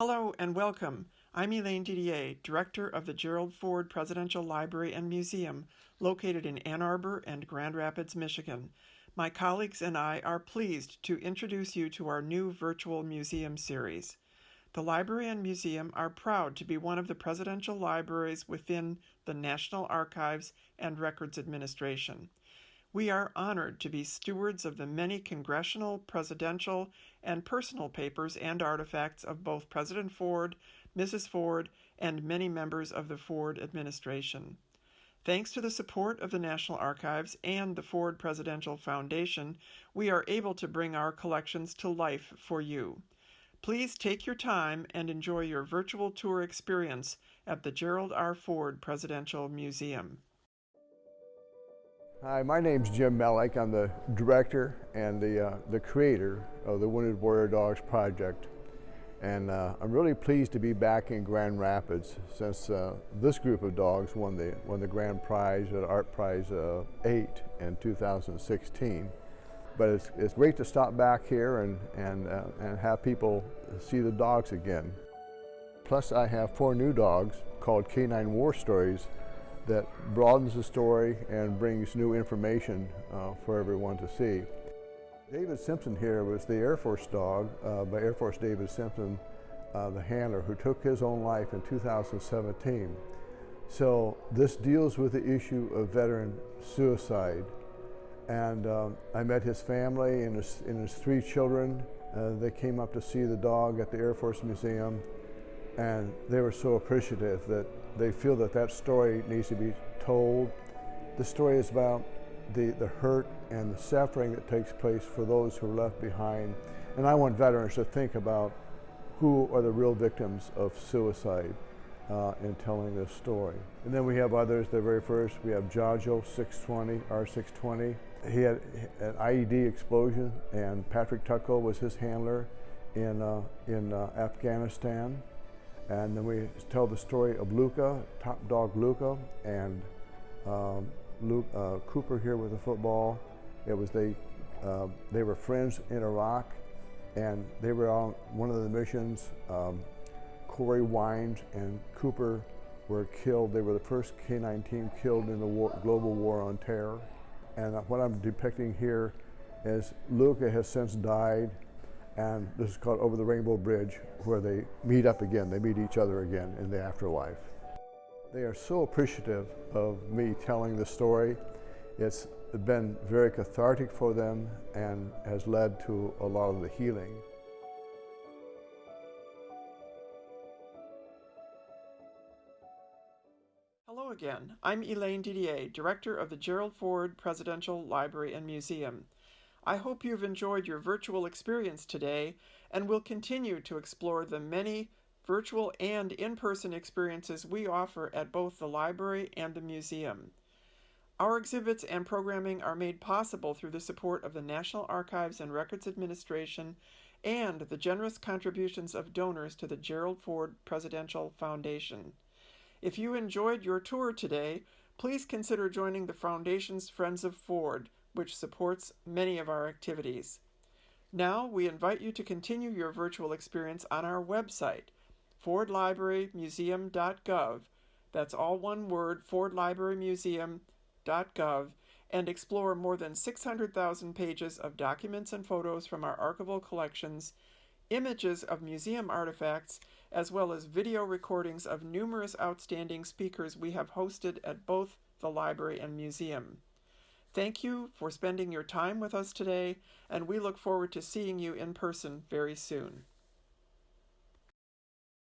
Hello and welcome. I'm Elaine Didier, Director of the Gerald Ford Presidential Library and Museum, located in Ann Arbor and Grand Rapids, Michigan. My colleagues and I are pleased to introduce you to our new virtual museum series. The library and museum are proud to be one of the presidential libraries within the National Archives and Records Administration. We are honored to be stewards of the many congressional, presidential, and personal papers and artifacts of both President Ford, Mrs. Ford, and many members of the Ford administration. Thanks to the support of the National Archives and the Ford Presidential Foundation, we are able to bring our collections to life for you. Please take your time and enjoy your virtual tour experience at the Gerald R. Ford Presidential Museum. Hi, my name's Jim Mellick. I'm the director and the, uh, the creator of the Wounded Warrior Dogs Project. And uh, I'm really pleased to be back in Grand Rapids since uh, this group of dogs won the, won the grand prize at ArtPrize uh, 8 in 2016. But it's, it's great to stop back here and, and, uh, and have people see the dogs again. Plus I have four new dogs called Canine War Stories that broadens the story and brings new information uh, for everyone to see. David Simpson here was the Air Force dog uh, by Air Force David Simpson, uh, the handler, who took his own life in 2017. So this deals with the issue of veteran suicide. And um, I met his family and his, and his three children. Uh, they came up to see the dog at the Air Force Museum and they were so appreciative that they feel that that story needs to be told. The story is about the, the hurt and the suffering that takes place for those who are left behind. And I want veterans to think about who are the real victims of suicide uh, in telling this story. And then we have others, the very first, we have Jajo 620, R620. He had an IED explosion and Patrick Tucko was his handler in, uh, in uh, Afghanistan. And then we tell the story of Luca, top dog Luca, and um, Luke, uh, Cooper here with the football. It was they, uh, they were friends in Iraq, and they were on one of the missions. Um, Kory Wiens and Cooper were killed. They were the first K-9 team killed in the war, global war on terror. And what I'm depicting here is Luca has since died and this is called Over the Rainbow Bridge, where they meet up again, they meet each other again in the afterlife. They are so appreciative of me telling the story. It's been very cathartic for them and has led to a lot of the healing. Hello again. I'm Elaine Didier, Director of the Gerald Ford Presidential Library and Museum. I hope you've enjoyed your virtual experience today and will continue to explore the many virtual and in-person experiences we offer at both the library and the museum. Our exhibits and programming are made possible through the support of the National Archives and Records Administration and the generous contributions of donors to the Gerald Ford Presidential Foundation. If you enjoyed your tour today, please consider joining the Foundation's Friends of Ford, which supports many of our activities. Now, we invite you to continue your virtual experience on our website, fordlibrarymuseum.gov. That's all one word, fordlibrarymuseum.gov, and explore more than 600,000 pages of documents and photos from our archival collections, images of museum artifacts, as well as video recordings of numerous outstanding speakers we have hosted at both the library and museum. Thank you for spending your time with us today, and we look forward to seeing you in person very soon.